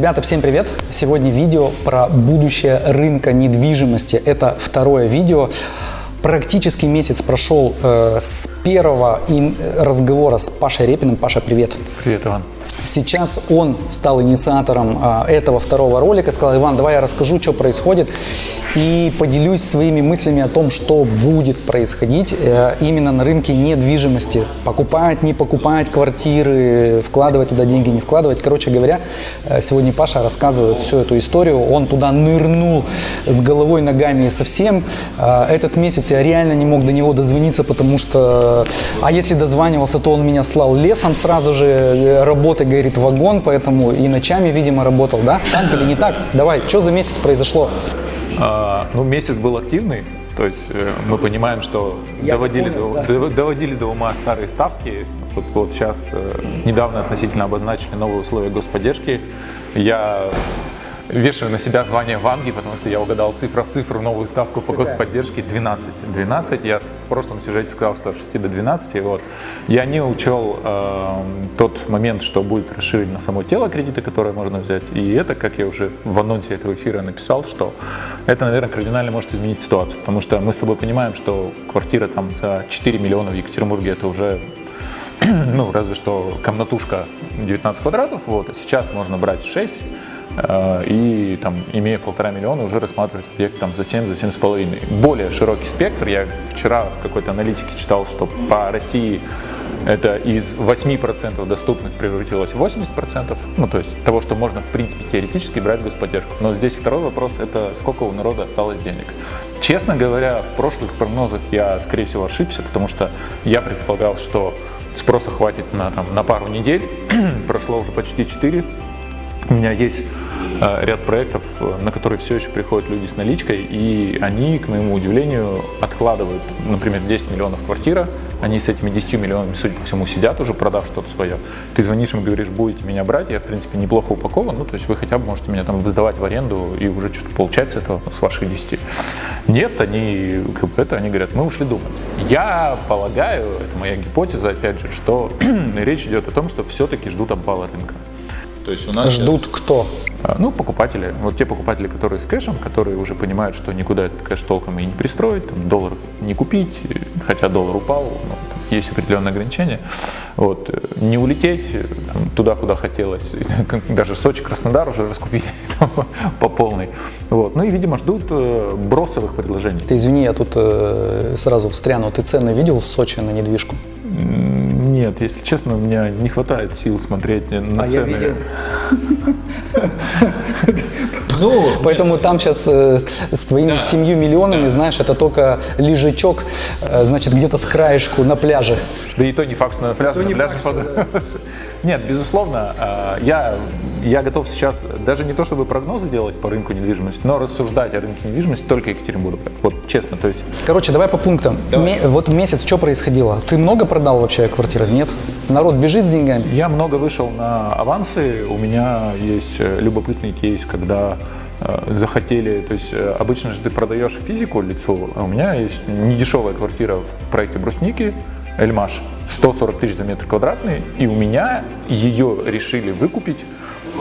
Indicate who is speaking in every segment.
Speaker 1: Ребята, всем привет! Сегодня видео про будущее рынка недвижимости. Это второе видео. Практически месяц прошел э, с первого разговора с Пашей Репиным. Паша, привет!
Speaker 2: Привет, Иван.
Speaker 1: Сейчас он стал инициатором а, этого второго ролика. Сказал, Иван, давай я расскажу, что происходит. И поделюсь своими мыслями о том, что будет происходить э, именно на рынке недвижимости. Покупать, не покупать квартиры, вкладывать туда деньги, не вкладывать. Короче говоря, э, сегодня Паша рассказывает всю эту историю. Он туда нырнул с головой, ногами и совсем. Э, Этот месяц я реально не мог до него дозвониться, потому что... А если дозванивался, то он меня слал лесом сразу же. э, Работы, говорит, вагон, поэтому и ночами, видимо, работал, да? Так или не так? Давай, что за месяц произошло?
Speaker 2: А, ну, месяц был активный, то есть э, мы понимаем, что
Speaker 1: Я
Speaker 2: доводили,
Speaker 1: понял,
Speaker 2: до,
Speaker 1: да.
Speaker 2: дов- доводили до ума старые ставки. Вот, вот сейчас э, недавно относительно обозначили новые условия господдержки. Я вешаю на себя звание Ванги, потому что я угадал цифра в цифру новую ставку по господдержке 12. 12. Я в прошлом сюжете сказал, что от 6 до 12. Вот. Я не учел э, тот момент, что будет расширить на само тело кредита, которое можно взять. И это, как я уже в анонсе этого эфира написал, что это, наверное, кардинально может изменить ситуацию. Потому что мы с тобой понимаем, что квартира там за 4 миллиона в Екатеринбурге это уже ну, разве что комнатушка 19 квадратов, вот, а сейчас можно брать 6, э, и там, имея полтора миллиона, уже рассматривать объект там за 7, за 7 с половиной. Более широкий спектр. Я вчера в какой-то аналитике читал, что по России это из 8% доступных превратилось в 80%, ну, то есть того, что можно, в принципе, теоретически брать господдержку. Но здесь второй вопрос – это сколько у народа осталось денег. Честно говоря, в прошлых прогнозах я, скорее всего, ошибся, потому что я предполагал, что спроса хватит на, там, на пару недель, прошло уже почти 4. У меня есть э, ряд проектов, э, на которые все еще приходят люди с наличкой, и они, к моему удивлению, откладывают, например, 10 миллионов квартира, они с этими 10 миллионами, судя по всему, сидят уже, продав что-то свое. Ты звонишь им, говоришь, будете меня брать, я, в принципе, неплохо упакован, ну, то есть вы хотя бы можете меня там сдавать в аренду и уже что-то получать с этого, с ваших 10. Нет, они, как бы это, они говорят, мы ушли думать. Я полагаю, это моя гипотеза, опять же, что речь идет о том, что все-таки ждут обвала рынка. То есть у нас
Speaker 1: Ждут кто?
Speaker 2: а, Ну, покупатели. Вот те покупатели, которые с кэшем, которые уже понимают, что никуда этот кэш толком и не пристроить, там, долларов не купить, хотя доллар упал, но там есть определенные ограничения. Вот. э, Не улететь э, там, туда, куда хотелось. Даже Сочи, Краснодар уже раскупили там, по полной. Вот. Ну и, видимо, ждут э, бросовых предложений.
Speaker 1: Ты извини, я тут сразу встряну. Ты цены видел в Сочи на недвижку?
Speaker 2: Нет, если честно, у меня не хватает сил смотреть на
Speaker 1: А я
Speaker 2: цены.
Speaker 1: видел.
Speaker 2: Ну,
Speaker 1: Поэтому там сейчас э, с, с твоими семью миллионами, знаешь, это только лежачок, э, значит, где-то с краешку на пляже.
Speaker 2: Да и то не факт, что на пляже, на пляже под- Нет, безусловно, э, я, я готов сейчас даже не то, чтобы прогнозы делать по рынку недвижимости, но рассуждать о рынке недвижимости только Екатеринбурга. Вот честно, то есть
Speaker 1: Короче, давай по пунктам. Ме- вот месяц что происходило? Ты много продал вообще квартиры? Нет? Народ бежит с деньгами?
Speaker 2: я много вышел на авансы, у меня есть э, любопытный кейс, когда захотели, то есть э, обычно же ты продаешь физику лицу, а у меня есть недешевая квартира в проекте Брусники, Эльмаш, 140 тысяч за метр квадратный, и у меня ее решили выкупить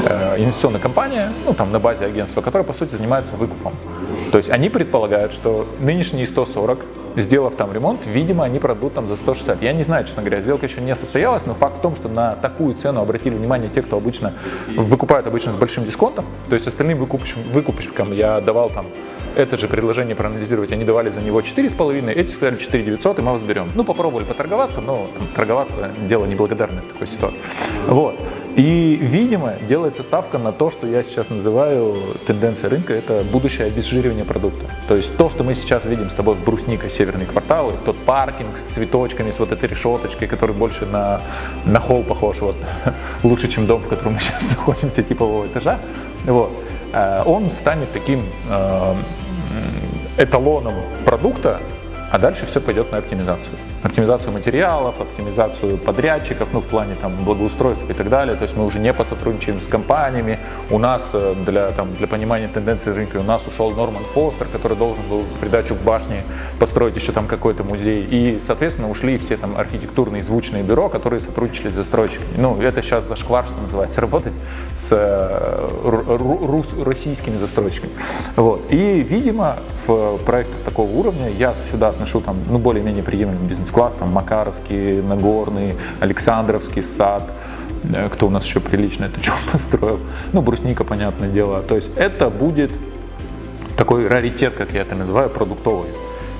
Speaker 2: э, инвестиционная компания, ну там на базе агентства, которая по сути занимается выкупом. То есть они предполагают, что нынешние 140, сделав там ремонт, видимо, они продадут там за 160. Я не знаю, честно говоря, сделка еще не состоялась, но факт в том, что на такую цену обратили внимание те, кто обычно выкупают обычно с большим дисконтом. То есть остальным выкупщикам, выкупщикам я давал там это же предложение проанализировать, они давали за него 4,5, эти сказали 4 900, и мы вас берем. Ну, попробовали поторговаться, но там, торговаться дело неблагодарное в такой ситуации. Вот. И, видимо, делается ставка на то, что я сейчас называю тенденцией рынка, это будущее обезжиривание продукта. То есть то, что мы сейчас видим с тобой в Брусника, северные кварталы, тот паркинг с цветочками, с вот этой решеточкой, который больше на, на холл похож, вот, лучше, чем дом, в котором мы сейчас находимся, типового этажа, вот, э, он станет таким э, эталоном продукта, а дальше все пойдет на оптимизацию. Оптимизацию материалов, оптимизацию подрядчиков, ну, в плане там благоустройства и так далее. То есть мы уже не посотрудничаем с компаниями. У нас э, для, там, для понимания тенденций рынка у нас ушел Норман Фостер, который должен был в придачу к башне построить еще там какой-то музей. И, соответственно, ушли все там архитектурные звучные бюро, которые сотрудничали с застройщиками. Ну, это сейчас зашквар, что называется, работать с э, российскими застройщиками. Вот. И, видимо, в проектах такого уровня я сюда отношу там, ну, более-менее приемлемый бизнес-класс, там, Макаровский, Нагорный, Александровский сад, э, кто у нас еще прилично это что построил, ну, брусника, понятное дело. То есть это будет такой раритет, как я это называю, продуктовый.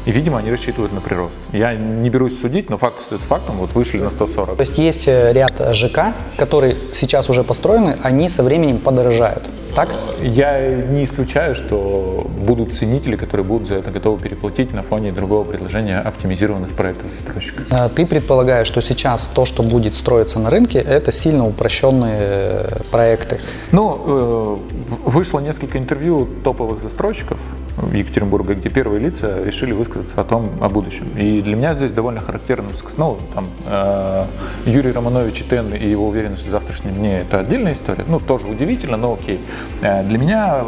Speaker 2: И, видимо, они рассчитывают на прирост. Я не берусь судить, но факт стоит фактом, вот вышли на 140.
Speaker 1: То есть есть э, ряд ЖК, которые сейчас уже построены, они со временем подорожают так?
Speaker 2: Я не исключаю, что будут ценители, которые будут за это готовы переплатить на фоне другого предложения оптимизированных проектов застройщика.
Speaker 1: Ты предполагаешь, что сейчас то, что будет строиться на рынке, это сильно упрощенные э, проекты?
Speaker 2: Ну, э, вышло несколько интервью топовых застройщиков в Екатеринбурге, где первые лица решили высказаться о том, о будущем. И для меня здесь довольно характерным, ну, там, э, Юрий Романович Тен и его уверенность в завтрашнем дне – это отдельная история. Ну, тоже удивительно, но окей. Э, для меня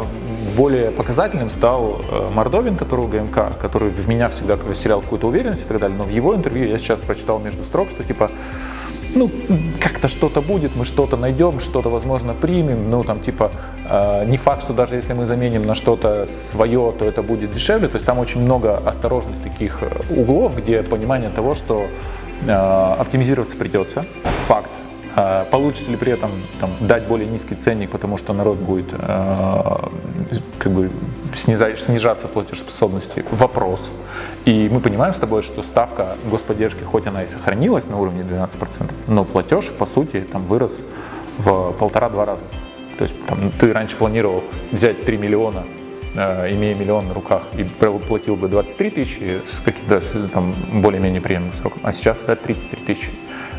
Speaker 2: более показательным стал э, Мордовин, который у ГМК, который в меня всегда вселял какую-то уверенность и так далее. Но в его интервью я сейчас прочитал между строк, что типа ну, как-то что-то будет, мы что-то найдем, что-то, возможно, примем, ну, там, типа, э, не факт, что даже если мы заменим на что-то свое, то это будет дешевле, то есть там очень много осторожных таких углов, где понимание того, что э, оптимизироваться придется, факт, а получится ли при этом там, дать более низкий ценник, потому что народ будет э, как бы снижаться платежеспособности? Вопрос. И мы понимаем с тобой, что ставка господдержки, хоть она и сохранилась на уровне 12%, но платеж, по сути, там вырос в полтора-два раза. То есть там, ты раньше планировал взять 3 миллиона э, имея миллион на руках, и платил бы 23 тысячи с каким-то там более-менее приемлемым сроком, а сейчас это 33 тысячи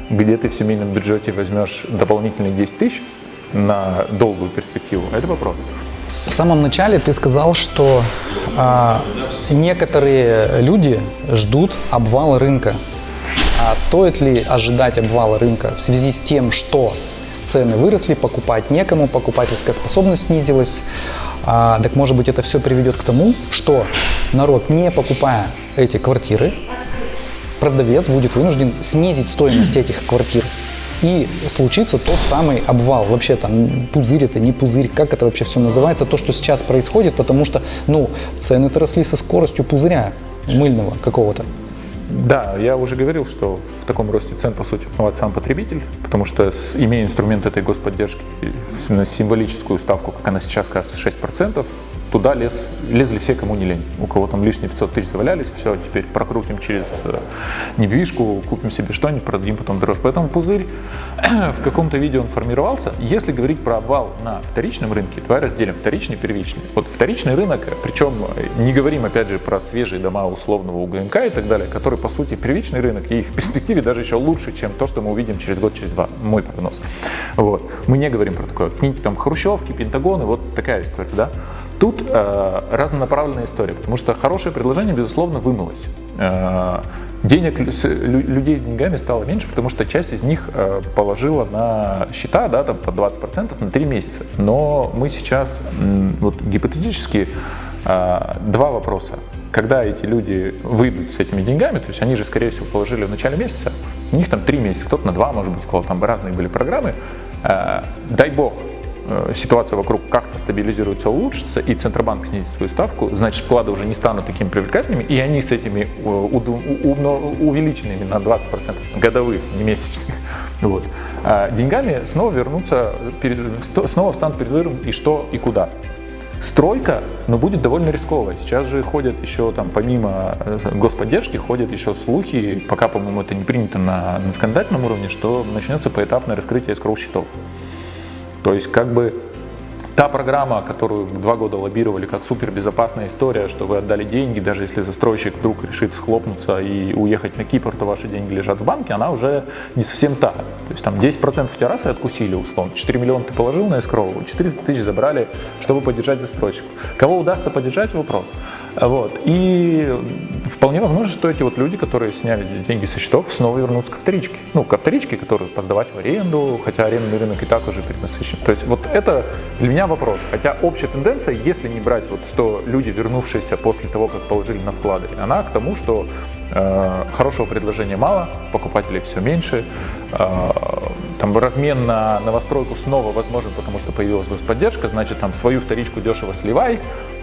Speaker 2: где ты в семейном бюджете возьмешь дополнительные 10 тысяч на долгую перспективу, это вопрос.
Speaker 1: В самом начале ты сказал, что а, некоторые люди ждут обвала рынка. А стоит ли ожидать обвала рынка в связи с тем, что цены выросли, покупать некому, покупательская способность снизилась. А, так может быть это все приведет к тому, что народ, не покупая эти квартиры, продавец будет вынужден снизить стоимость этих квартир. И случится тот самый обвал. Вообще там пузырь это, не пузырь, как это вообще все называется, то, что сейчас происходит, потому что, ну, цены-то росли со скоростью пузыря мыльного какого-то.
Speaker 2: Да, я уже говорил, что в таком росте цен, по сути, виноват сам потребитель, потому что, имея инструмент этой господдержки, символическую ставку, как она сейчас кажется, 6%, туда лез, лезли все, кому не лень. У кого там лишние 500 тысяч завалялись, все, теперь прокрутим через э, недвижку, купим себе что-нибудь, продадим потом дороже. Поэтому пузырь в каком-то виде он формировался. Если говорить про обвал на вторичном рынке, давай разделим вторичный и первичный. Вот вторичный рынок, причем не говорим опять же про свежие дома условного УГМК и так далее, который по сути первичный рынок и в перспективе даже еще лучше, чем то, что мы увидим через год, через два. Мой прогноз. Вот. Мы не говорим про такое. Какие-нибудь там хрущевки, пентагоны, вот такая история, да. Тут э, разнонаправленная история, потому что хорошее предложение, безусловно, вымылось. Э, денег, людей с деньгами стало меньше, потому что часть из них э, положила на счета, да, там по 20% на 3 месяца. Но мы сейчас, вот гипотетически, э, два вопроса. Когда эти люди выйдут с этими деньгами, то есть они же, скорее всего, положили в начале месяца, у них там 3 месяца, кто-то на 2, может быть, у кого там разные были программы, дай бог, ситуация вокруг как-то стабилизируется, улучшится, и Центробанк снизит свою ставку, значит, вклады уже не станут такими привлекательными, и они с этими э, увеличенными на 20% годовых, не месячных, вот, а деньгами снова вернутся, снова станут перед выбором и что, и куда. Стройка, но будет довольно рисковая. Сейчас же ходят еще там, помимо э, господдержки, ходят еще слухи, пока, по-моему, это не принято на, на законодательном уровне, что начнется поэтапное раскрытие скроу-счетов. То есть как бы та программа, которую два года лоббировали как супербезопасная история, что вы отдали деньги, даже если застройщик вдруг решит схлопнуться и уехать на Кипр, то ваши деньги лежат в банке, она уже не совсем та. То есть там 10% террасы откусили, условно, 4 миллиона ты положил на эскроу, 400 тысяч забрали, чтобы поддержать застройщика. Кого удастся поддержать, вопрос. Вот. И вполне возможно, что эти вот люди, которые сняли деньги со счетов, снова вернутся к вторичке. Ну, ко вторичке, которую поздавать в аренду, хотя арендный рынок и так уже перенасыщен. То есть вот это для меня вопрос. Хотя общая тенденция, если не брать вот, что люди, вернувшиеся после того, как положили на вклады, она к тому, что э, хорошего предложения мало, покупателей все меньше, э, там размен на новостройку снова возможен, потому что появилась господдержка, значит там свою вторичку дешево сливай,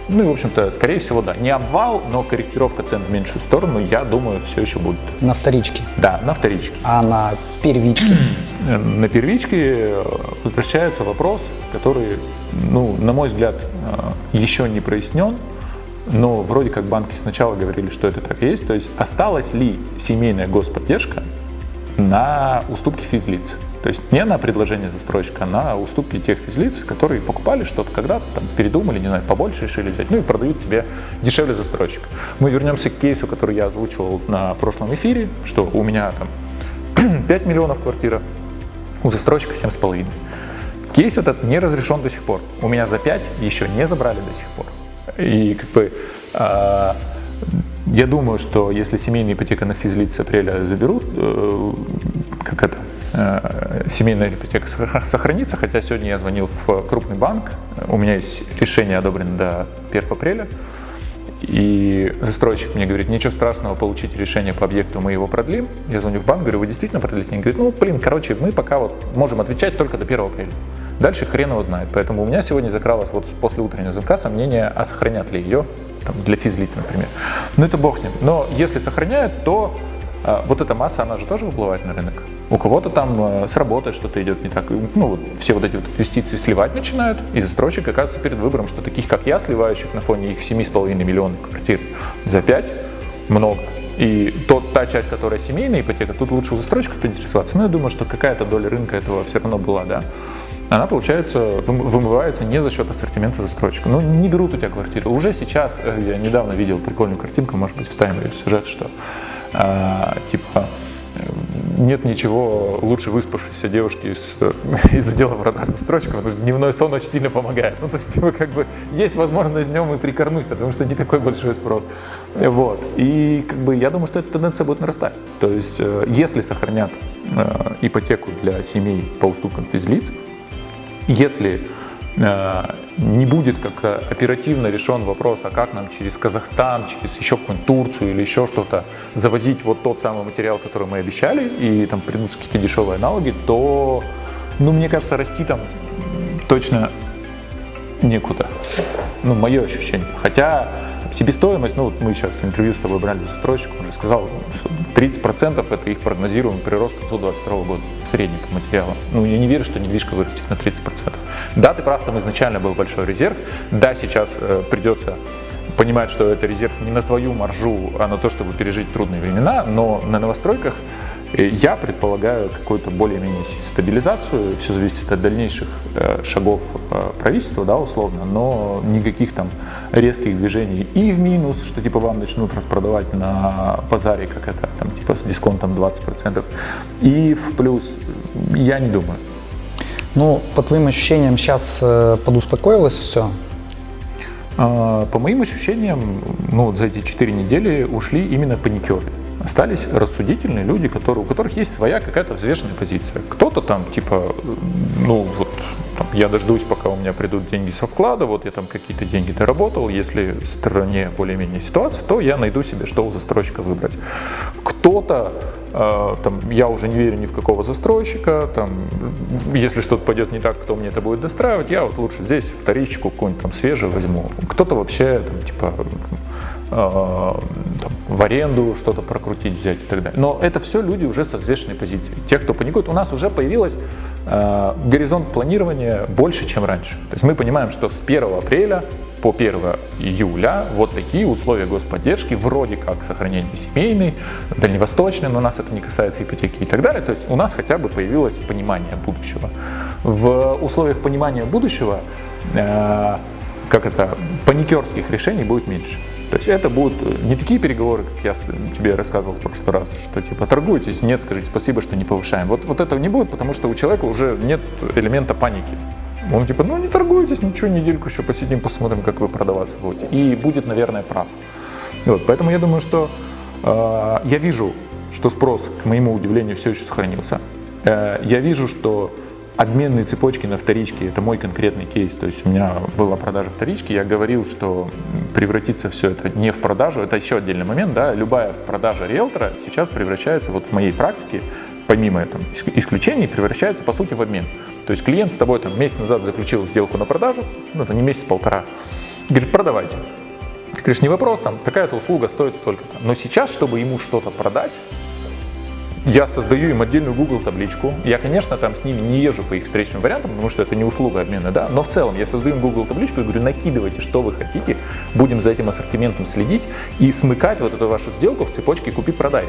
Speaker 2: ну и, в общем-то, скорее всего, да. Не обвал, но корректировка цен в меньшую сторону, я думаю, все еще будет.
Speaker 1: На вторичке?
Speaker 2: Да, на вторичке.
Speaker 1: А на первичке?
Speaker 2: на первичке возвращается вопрос, который, ну, на мой взгляд, э, еще не прояснен, но вроде как банки сначала говорили, что это так и есть. То есть осталась ли семейная господдержка на уступки физлиц? То есть не на предложение застройщика, а на уступки тех физлиц, которые покупали что-то когда-то, там, передумали, не знаю, побольше решили взять, ну и продают тебе дешевле застройщика. Мы вернемся к кейсу, который я озвучивал на прошлом эфире, что у меня там 5 миллионов квартира, у застройщика 7,5. Кейс этот не разрешен до сих пор. У меня за 5 еще не забрали до сих пор. И как бы э, я думаю, что если семейная ипотека на физлиц с апреля заберут, э, как это, семейная ипотека сохранится, хотя сегодня я звонил в крупный банк, у меня есть решение одобрено до 1 апреля, и застройщик мне говорит, ничего страшного, получить решение по объекту, мы его продлим. Я звоню в банк, говорю, вы действительно продлите? Они говорят, ну, блин, короче, мы пока вот можем отвечать только до 1 апреля. Дальше хрен его знает. Поэтому у меня сегодня закралось вот после утреннего звонка сомнение, а сохранят ли ее там, для физлиц, например. Ну, это бог с ним. Но если сохраняют, то а, вот эта масса, она же тоже выплывает на рынок. У кого-то там э, с работой что-то идет не так. Ну, вот все вот эти вот инвестиции сливать начинают, и застройщик оказывается перед выбором, что таких, как я, сливающих на фоне их 7,5 миллионов квартир за 5, много. И тот, та часть, которая семейная ипотека, тут лучше у застройщиков поинтересоваться. Но я думаю, что какая-то доля рынка этого все равно была, да. Она, получается, вымывается не за счет ассортимента застройщика. Ну, не берут у тебя квартиру. Уже сейчас, э, я недавно видел прикольную картинку, может быть, вставим ее в сюжет, что а, типа нет ничего лучше выспавшейся девушки из, из отдела продаж застройщиков, потому что дневной сон очень сильно помогает. Ну, то есть, типа, как бы, есть возможность днем и прикорнуть, потому что не такой большой спрос. Вот. И, как бы, я думаю, что эта тенденция будет нарастать. То есть, э, если сохранят э, ипотеку для семей по уступкам физлиц, если Э, не будет как-то оперативно решен вопрос, а как нам через Казахстан, через еще какую-нибудь Турцию или еще что-то завозить вот тот самый материал, который мы обещали, и там придут какие-то дешевые аналоги, то, ну, мне кажется, расти там точно некуда. Ну, мое ощущение. Хотя Себестоимость, ну вот мы сейчас интервью с тобой брали застройщик, он уже сказал, что 30% это их прогнозируемый прирост к концу 2022 года в среднем по материалам. Ну я не верю, что недвижка вырастет на 30%. Да, ты прав, там изначально был большой резерв, да, сейчас э, придется понимать, что это резерв не на твою маржу, а на то, чтобы пережить трудные времена, но на новостройках я предполагаю какую-то более-менее стабилизацию, все зависит от дальнейших э, шагов э, правительства, да, условно, но никаких там резких движений и в минус, что типа вам начнут распродавать на базаре, как это, там типа с дисконтом 20%, и в плюс, я не думаю.
Speaker 1: Ну, по твоим ощущениям, сейчас э, подуспокоилось все?
Speaker 2: А, по моим ощущениям, ну, за эти четыре недели ушли именно паникеры остались рассудительные люди, которые, у которых есть своя какая-то взвешенная позиция. Кто-то там, типа, ну вот, там, я дождусь, пока у меня придут деньги со вклада, вот я там какие-то деньги доработал, если в стране более-менее ситуация, то я найду себе, что у застройщика выбрать. Кто-то, э, там, я уже не верю ни в какого застройщика, там, если что-то пойдет не так, кто мне это будет достраивать, я вот лучше здесь вторичку какую-нибудь там свежую возьму. Кто-то вообще, там, типа, Э, в аренду что-то прокрутить, взять и так далее. Но это все люди уже с взвешенной позиции. Те, кто паникует, у нас уже появилась э, горизонт планирования больше, чем раньше. То есть мы понимаем, что с 1 апреля по 1 июля вот такие условия господдержки, вроде как сохранение семейной, дальневосточной, но нас это не касается ипотеки и так далее. То есть у нас хотя бы появилось понимание будущего. В условиях понимания будущего, э, как это, паникерских решений будет меньше. То есть это будут не такие переговоры, как я тебе рассказывал в прошлый раз, что типа торгуйтесь, нет, скажите спасибо, что не повышаем. Вот, вот этого не будет, потому что у человека уже нет элемента паники. Он типа, ну не торгуйтесь, ничего, недельку еще посидим, посмотрим, как вы продаваться будете. И будет, наверное, прав. Вот, поэтому я думаю, что э, я вижу, что спрос, к моему удивлению, все еще сохранился. Э, я вижу, что обменные цепочки на вторичке – это мой конкретный кейс. То есть у меня была продажа вторички, я говорил, что превратится все это не в продажу, это еще отдельный момент, да, любая продажа риэлтора сейчас превращается вот в моей практике, помимо там, исключений, превращается по сути в обмен. То есть клиент с тобой там месяц назад заключил сделку на продажу, ну это не месяц-полтора, говорит, продавайте. Ты говоришь, не вопрос, там такая-то услуга стоит столько-то. Но сейчас, чтобы ему что-то продать, я создаю им отдельную Google табличку. Я, конечно, там с ними не езжу по их встречным вариантам, потому что это не услуга обмена, да, но в целом я создаю им Google табличку и говорю, накидывайте, что вы хотите, будем за этим ассортиментом следить и смыкать вот эту вашу сделку в цепочке купи-продай.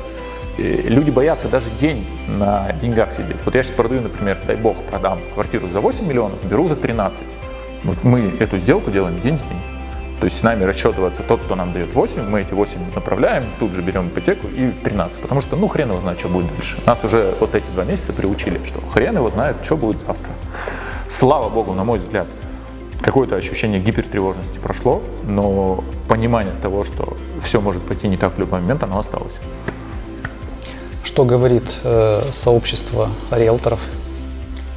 Speaker 2: Люди боятся даже день на деньгах сидеть. Вот я сейчас продаю, например, дай бог, продам квартиру за 8 миллионов, беру за 13. Вот мы эту сделку делаем день в день. То есть с нами расчетывается тот, кто нам дает 8, мы эти 8 направляем, тут же берем ипотеку и в 13, потому что ну хрен его знает, что будет дальше. Нас уже вот эти два месяца приучили, что хрен его знает, что будет завтра. Слава богу, на мой взгляд, какое-то ощущение гипертревожности прошло, но понимание того, что все может пойти не так в любой момент, оно осталось.
Speaker 1: Что говорит э, сообщество риэлторов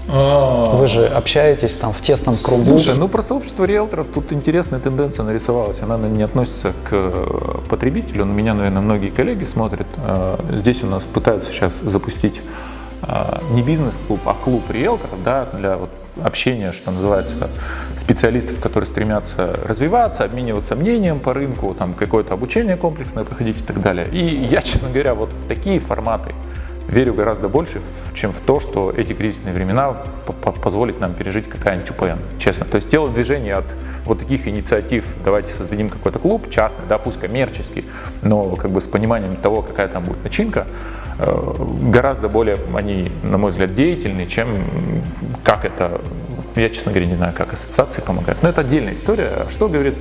Speaker 1: а. Вы же общаетесь там в тесном кругу.
Speaker 2: Слушай, ну про сообщество риэлторов тут интересная тенденция нарисовалась. Она не относится к э, потребителю. На меня, наверное, многие коллеги смотрят. Э, здесь у нас пытаются сейчас запустить э, не бизнес-клуб, а клуб риэлторов да, для вот общения, что называется, специалистов, которые стремятся развиваться, обмениваться мнением по рынку, там какое-то обучение комплексное проходить и так далее. И я, честно говоря, вот в такие форматы верю гораздо больше, чем в то, что эти кризисные времена позволят нам пережить какая-нибудь УПН, честно. То есть телодвижение от вот таких инициатив, давайте создадим какой-то клуб частный, да, пусть коммерческий, но как бы с пониманием того, какая там будет начинка, э, гораздо более они, на мой взгляд, деятельны, чем как это, я, честно говоря, не знаю, как ассоциации помогают. Но это отдельная история. Что говорит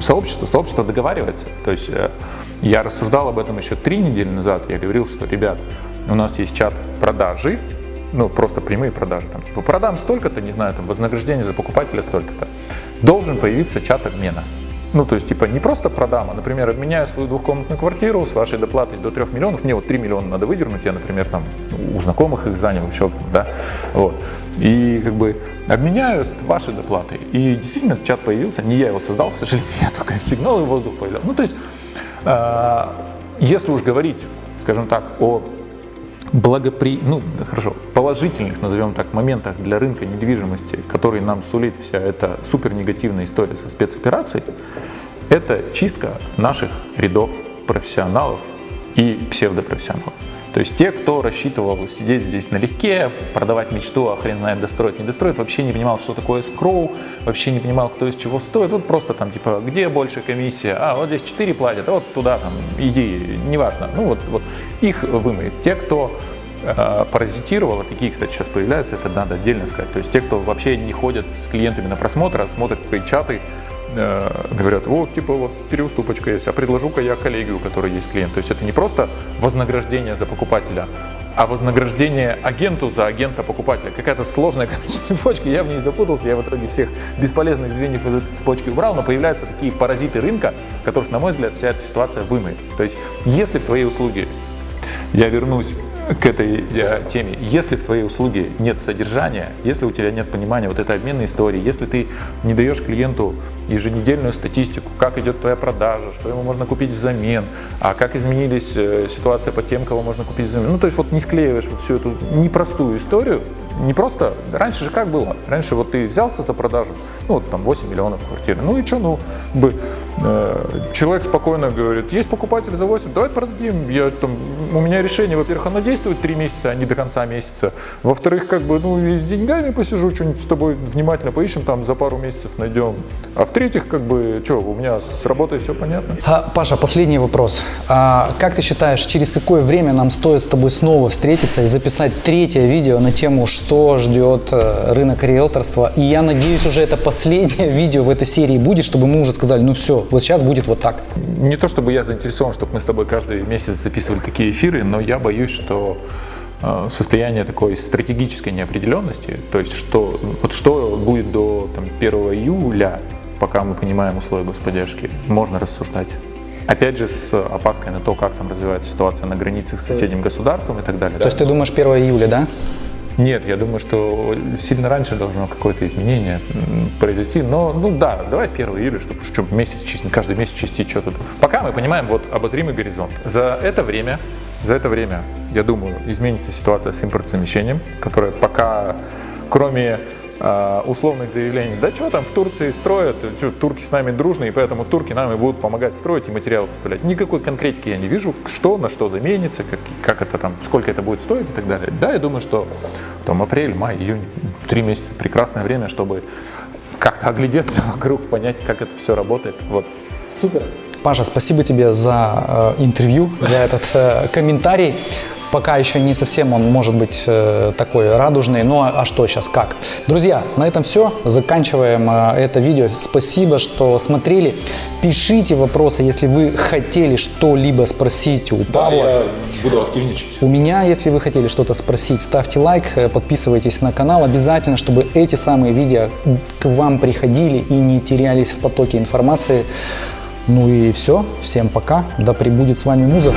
Speaker 2: сообщество? Сообщество договаривается. То есть э, я рассуждал об этом еще три недели назад. Я говорил, что, ребят, у нас есть чат продажи, ну, просто прямые продажи, там, типа, продам столько-то, не знаю, там, вознаграждение за покупателя столько-то. Должен появиться чат обмена. Ну, то есть, типа, не просто продам, а, например, обменяю свою двухкомнатную квартиру с вашей доплатой до 3 миллионов, мне вот 3 миллиона надо выдернуть, я, например, там, у знакомых их занял, еще, да, вот. И, как бы, обменяю с вашей доплатой. И действительно, чат появился, не я его создал, к сожалению, я только сигналы в воздух появлял. Ну, то есть, э, если уж говорить, скажем так, о благопри... ну, хорошо, положительных, назовем так, моментах для рынка недвижимости, который нам сулит вся эта супер негативная история со спецоперацией, это чистка наших рядов профессионалов и псевдопрофессионалов. То есть те, кто рассчитывал сидеть здесь налегке, продавать мечту, а хрен знает, достроить, не достроить, вообще не понимал, что такое скроу, вообще не понимал, кто из чего стоит. Вот просто там, типа, где больше комиссия? А, вот здесь 4 платят, а вот туда там иди, неважно. Ну вот, вот их вымоет. Те, кто э, паразитировал, а такие, кстати, сейчас появляются, это надо отдельно сказать. То есть те, кто вообще не ходят с клиентами на просмотр, а смотрят твои чаты, Э, говорят, вот, типа, вот переуступочка есть, а предложу-ка я коллеге, у которой есть клиент. То есть это не просто вознаграждение за покупателя, а вознаграждение агенту за агента покупателя. Какая-то сложная цепочка, я в ней запутался, я в итоге всех бесполезных звеньев из этой цепочки убрал, но появляются такие паразиты рынка, которых, на мой взгляд, вся эта ситуация вымоет. То есть если в твоей услуге, я вернусь к этой э, теме. Если в твоей услуге нет содержания, если у тебя нет понимания вот этой обменной истории, если ты не даешь клиенту еженедельную статистику, как идет твоя продажа, что ему можно купить взамен, а как изменились э, ситуация по тем, кого можно купить взамен. Ну, то есть вот не склеиваешь вот всю эту непростую историю, не просто, раньше же как было? Раньше вот ты взялся за продажу, ну вот там 8 миллионов квартиры, ну и что, ну, бы, человек спокойно говорит, есть покупатель за 8, давай продадим, я, там, у меня решение, во-первых, оно действует 3 месяца, а не до конца месяца, во-вторых, как бы, ну и с деньгами посижу, что-нибудь с тобой внимательно поищем, там за пару месяцев найдем, а в-третьих, как бы, что, у меня с работой все понятно.
Speaker 1: А, Паша, последний вопрос. А, как ты считаешь, через какое время нам стоит с тобой снова встретиться и записать третье видео на тему, что ждет э, рынок риэлторства. И я надеюсь, уже это последнее видео в этой серии будет, чтобы мы уже сказали, ну все, вот сейчас будет вот так.
Speaker 2: Не то чтобы я заинтересован, чтобы мы с тобой каждый месяц записывали такие эфиры, но я боюсь, что э, состояние такой стратегической неопределенности, то есть что, вот что будет до там, 1 июля, пока мы понимаем условия господдержки, можно рассуждать. Опять же, с опаской на то, как там развивается ситуация на границах с соседним государством и так далее.
Speaker 1: То есть ты думаешь 1 июля, да?
Speaker 2: Нет, я думаю, что сильно раньше должно какое-то изменение произойти. Но, ну да, давай 1 июля, чтобы что, месяц, каждый месяц чистить что-то. Пока мы понимаем вот обозримый горизонт. За это время, за это время, я думаю, изменится ситуация с импортозамещением, которая пока, кроме условных заявлений, да что там в Турции строят, турки с нами дружные, поэтому турки нам и будут помогать строить и материалы поставлять. Никакой конкретики я не вижу, что на что заменится, как, как это там, сколько это будет стоить и так далее. Да, я думаю, что там апрель, май, июнь, три месяца прекрасное время, чтобы как-то оглядеться вокруг, понять, как это все работает. Вот.
Speaker 1: Супер. Паша, спасибо тебе за э, интервью, за этот э, комментарий. Пока еще не совсем он может быть э, такой радужный, но а что сейчас, как? Друзья, на этом все. Заканчиваем э, это видео. Спасибо, что смотрели. Пишите вопросы, если вы хотели что-либо спросить у Павла.
Speaker 2: Да, я буду активничать.
Speaker 1: У меня, если вы хотели что-то спросить, ставьте лайк, э, подписывайтесь на канал. Обязательно, чтобы эти самые видео к вам приходили и не терялись в потоке информации. Ну и все. Всем пока. Да пребудет с вами Муза.